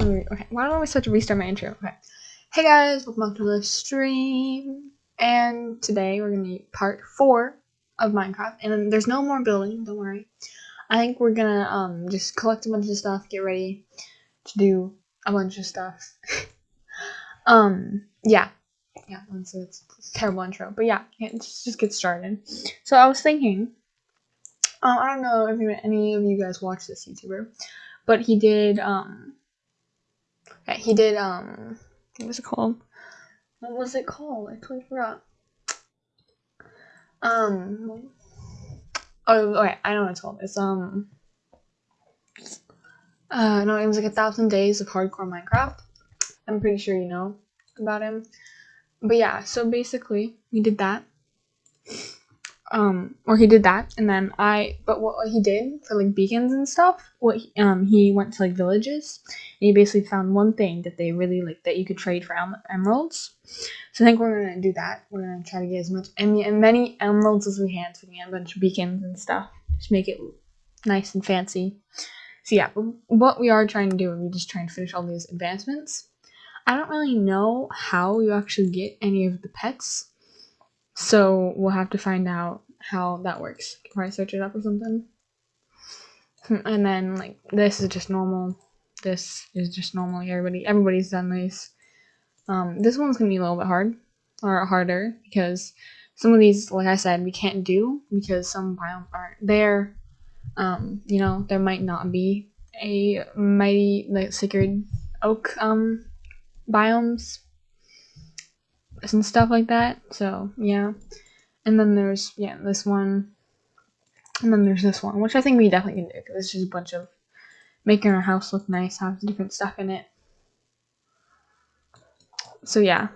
Okay, why don't we start to restart my intro? Okay. Hey guys, welcome back to the stream. And today we're gonna be part four of Minecraft. And there's no more building, don't worry. I think we're gonna um just collect a bunch of stuff, get ready to do a bunch of stuff. um, yeah. Yeah, it's, it's, terrible intro. But yeah, let's just get started. So I was thinking, um, I don't know if any of you guys watch this YouTuber, but he did um Okay, he did, um, what was it called? What was it called? I totally forgot. Um, oh, okay, I know what it's called. It's, um, uh, no, it was like a thousand days of hardcore Minecraft. I'm pretty sure you know about him. But yeah, so basically, we did that um or he did that and then i but what he did for like beacons and stuff what he, um he went to like villages and he basically found one thing that they really like that you could trade for em- emeralds. So i think we're gonna do that. We're gonna try to get as much and many emeralds as we can so we can get a bunch of beacons and stuff. Just make it nice and fancy. So yeah what we are trying to do is we're just try and finish all these advancements. I don't really know how you actually get any of the pets so we'll have to find out how that works. Probably search it up or something. Hmm, and then like this is just normal. This is just normal. Everybody everybody's done these. Um, this one's gonna be a little bit hard or harder because some of these, like I said, we can't do because some biomes aren't there. Um, you know, there might not be a mighty like sacred oak um biomes and stuff like that. So yeah. And then there's yeah this one, and then there's this one, which I think we definitely can do because it's just a bunch of making our house look nice, have different stuff in it. So yeah.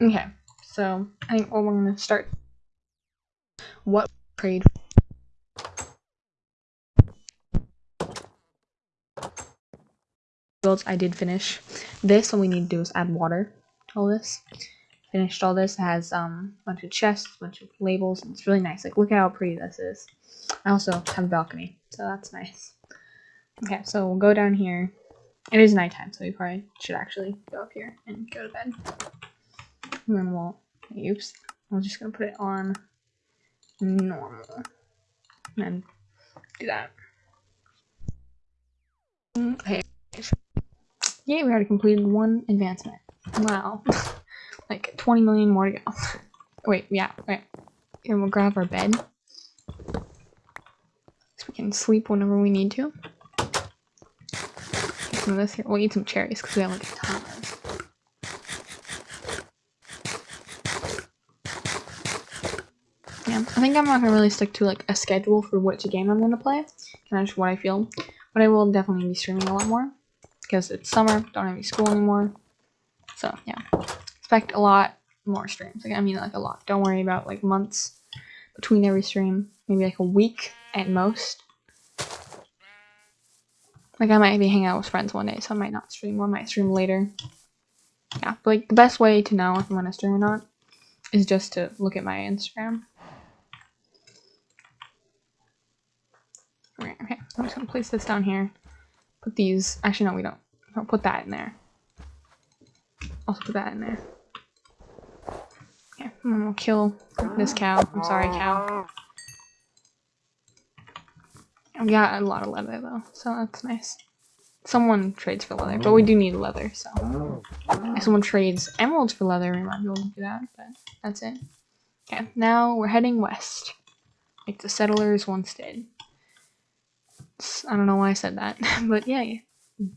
Okay, so I think we're gonna start. What trade? builds I did finish. This, all we need to do is add water all this. Finished all this. It has um, a bunch of chests, a bunch of labels. It's really nice. Like, look at how pretty this is. I also have a balcony, so that's nice. Okay, so we'll go down here. It is nighttime, so we probably should actually go up here and go to bed. And then we'll, oops, I'm just gonna put it on normal. And then do that. Okay. Yeah, we already completed one advancement. Wow. like 20 million more to go. wait, yeah, wait. And we'll grab our bed. So we can sleep whenever we need to. Some of this here. We'll eat some cherries because we have like a ton of Yeah, I think I'm not gonna really stick to like a schedule for which game I'm gonna play. Kind of just what I feel. But I will definitely be streaming a lot more because it's summer, don't have any school anymore. So yeah, expect a lot more streams. Like I mean, like a lot. Don't worry about like months between every stream. Maybe like a week at most. Like I might be hanging out with friends one day, so I might not stream. Or I might stream later. Yeah, but like the best way to know if I'm gonna stream or not is just to look at my Instagram. Okay. I'm just gonna place this down here. Put these. Actually, no, we don't. Don't put that in there. Also put that in there. Okay, then we'll kill this cow. I'm sorry, cow. We got a lot of leather though, so that's nice. Someone trades for leather, but we do need leather, so if someone trades emeralds for leather, we might be able to do that, but that's it. Okay, now we're heading west. Like the settlers once did. I don't know why I said that, but yeah,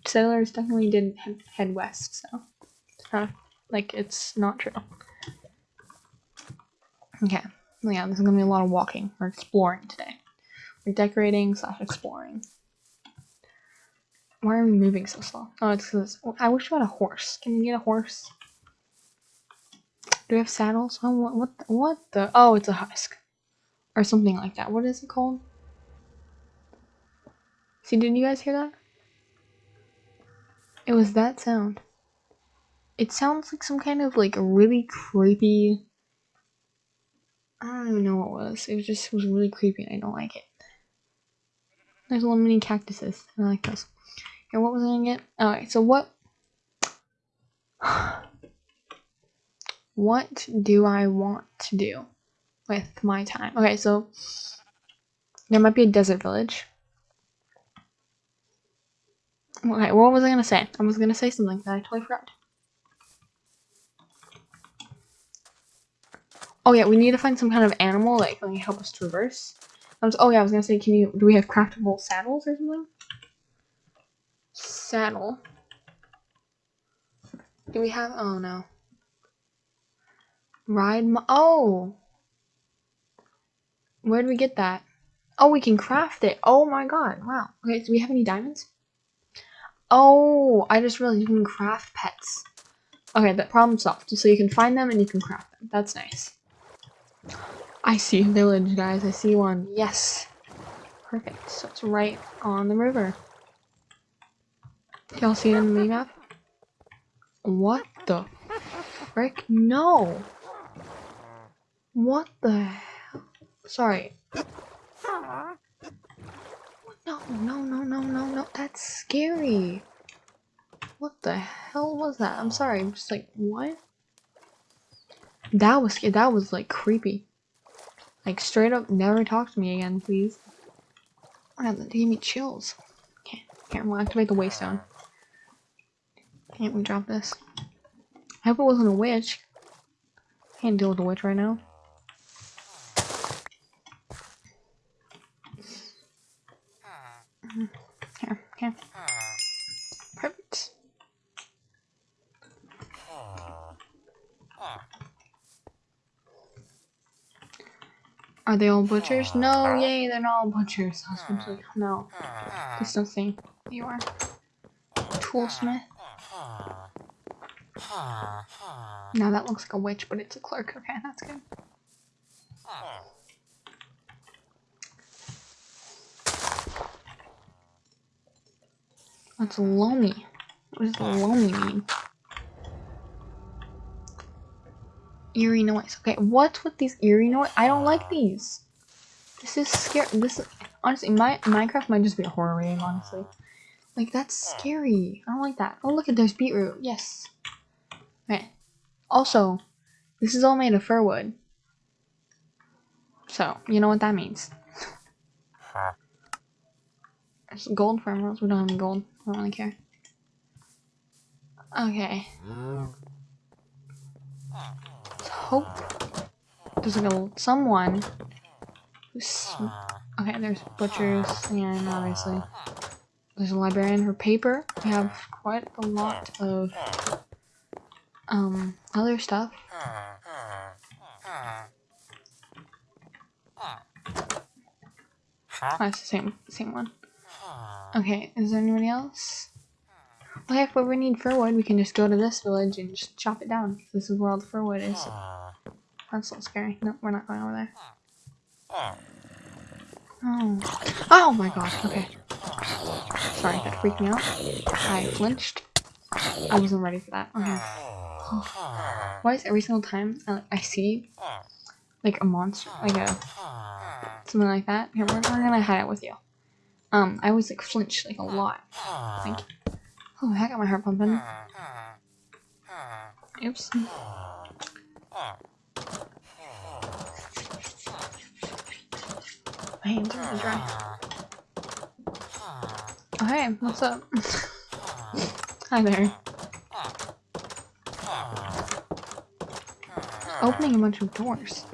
settlers definitely did head west, so Huh. Like, it's not true. Okay. Yeah, this is gonna be a lot of walking. We're exploring today. We're decorating slash exploring. Why are we moving so slow? Oh, it's because I wish we had a horse. Can we get a horse? Do we have saddles? Oh, what, what, the, what the? Oh, it's a husk. Or something like that. What is it called? See, did you guys hear that? It was that sound. It sounds like some kind of like really creepy. I don't even know what it was. It was just it was really creepy and I don't like it. There's a little mini cactuses. I like those. Okay, what was I gonna get? Alright, so what what do I want to do with my time? Okay, so there might be a desert village. Okay, what was I gonna say? I was gonna say something that I totally forgot. Oh yeah, we need to find some kind of animal that can help us traverse. Um, was, oh yeah, I was gonna say, can you? Do we have craftable saddles or something? Saddle. Do we have? Oh no. Ride. oh. Where do we get that? Oh, we can craft it. Oh my god. Wow. Okay, do we have any diamonds? Oh, I just realized you can craft pets. Okay, that problem solved. So you can find them and you can craft them. That's nice. I see a village, guys. I see one. Yes. Perfect. So it's right on the river. Y'all see it in the map? What the frick? No! What the hell? Sorry. No, no, no, no, no, no. That's scary. What the hell was that? I'm sorry. I'm just like, what? That was that was like creepy. Like straight up, never talk to me again, please. Wow, that gave me chills. Okay, here, we'll activate the waystone. Can't we drop this? I hope it wasn't a witch. Can't deal with a witch right now. Here, here. Perfect. Are they all butchers? Uh, no, yay, they're not all butchers. Hmm. Husband's like, no. Hmm. There's nothing. You are. Toolsmith. Hmm. Now that looks like a witch, but it's a clerk. Okay, that's good. That's loamy? What does loamy mean? Eerie noise. Okay, what's with these eerie noise? I don't like these. This is scary. This is, honestly, my Minecraft might just be a horror game. Honestly, like that's scary. I don't like that. Oh look at there's beetroot. Yes. Okay. Also, this is all made of fir wood. So you know what that means. There's gold for emeralds. We don't have any gold. I don't really care. Okay. Mm. Hope there's like a someone who's okay. There's butchers and obviously there's a librarian for paper. We have quite a lot of um other stuff. Oh, it's the same same one. Okay, is there anybody else? Heck, if we need fir wood. we can just go to this village and just chop it down. This is where all the firwood is. That's so scary. No, we're not going over there. Oh. Oh my gosh, okay. Sorry, that freaked me out. I flinched. I wasn't ready for that. Okay. Why is every single time I, I see like a monster, like a something like that? Here, we're, we're gonna hide it with you. Um, I always like flinch like a lot. Thank you. Oh, I got my heart pumping. Oops. My hands are dry. Oh, hey, what's up? Hi there. Opening a bunch of doors.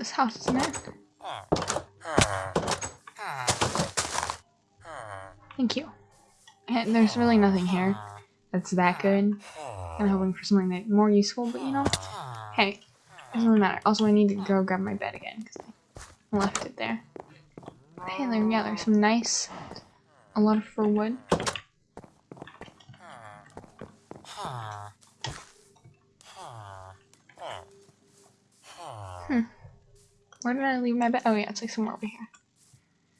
This house, isn't it? Thank you. And there's really nothing here that's that good. I'm hoping for something that more useful, but you know, hey, it doesn't really matter. Also, I need to go grab my bed again because I left it there. Hey, there, yeah, there's some nice, a lot of fir wood. Where did I leave my bed? Oh yeah, it's like somewhere over here.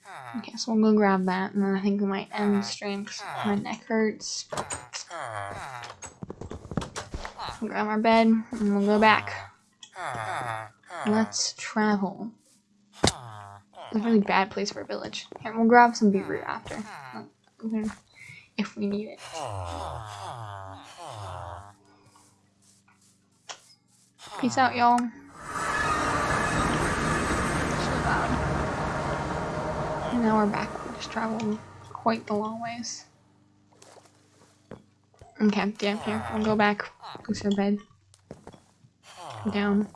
Ah. Okay, so we'll go grab that, and then I think we might end the stream because my neck hurts. Ah. Ah. grab our bed, and we'll go back. Let's travel. It's a really bad place for a village. Here, we'll grab some beetroot after. If we need it. Peace out, y'all. So loud. Now we're back. We just traveled quite the long ways. Okay, yeah, here. We'll go back. Place our bed. Go down.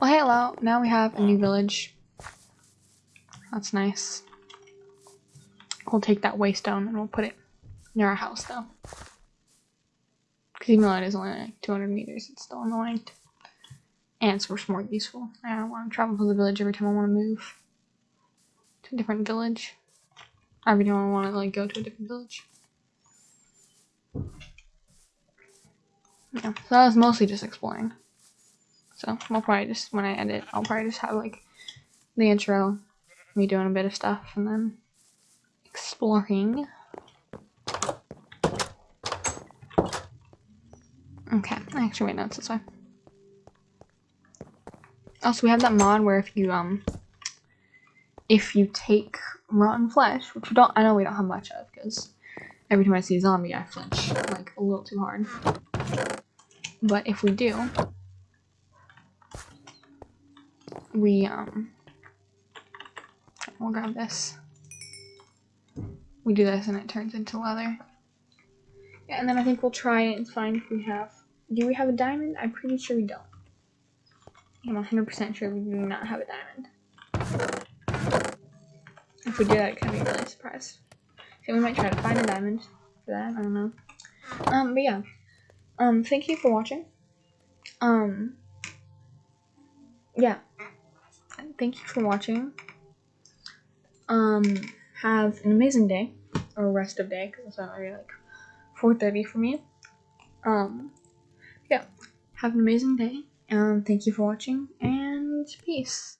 Well, hello. Now we have a new village. That's nice. We'll take that waystone and we'll put it near our house, though. Because even though it is only like 200 meters, it's still annoying. And it's much more useful. I don't want to travel to the village every time I want to move to a different village. Every I want to like go to a different village. Yeah, so that was mostly just exploring. So I'll probably just, when I edit, I'll probably just have like the intro, me doing a bit of stuff, and then exploring. Okay, I actually wait, no, it's this way. Also, we have that mod where if you, um, if you take rotten flesh, which we don't, I know we don't have much of, because every time I see a zombie, I flinch, like, a little too hard. But if we do, we, um, we'll grab this. We do this and it turns into leather. Yeah, and then I think we'll try and find if we have, do we have a diamond? I'm pretty sure we don't. I'm 100% sure we do not have a diamond. If we I'd kind of be really surprised. So we might try to find a diamond for that, I don't know. Um, but yeah. Um, thank you for watching. Um, yeah. Thank you for watching. Um, have an amazing day, or rest of day, because it's already like 4.30 for me. Um, yeah. Have an amazing day. Um, thank you for watching, and peace.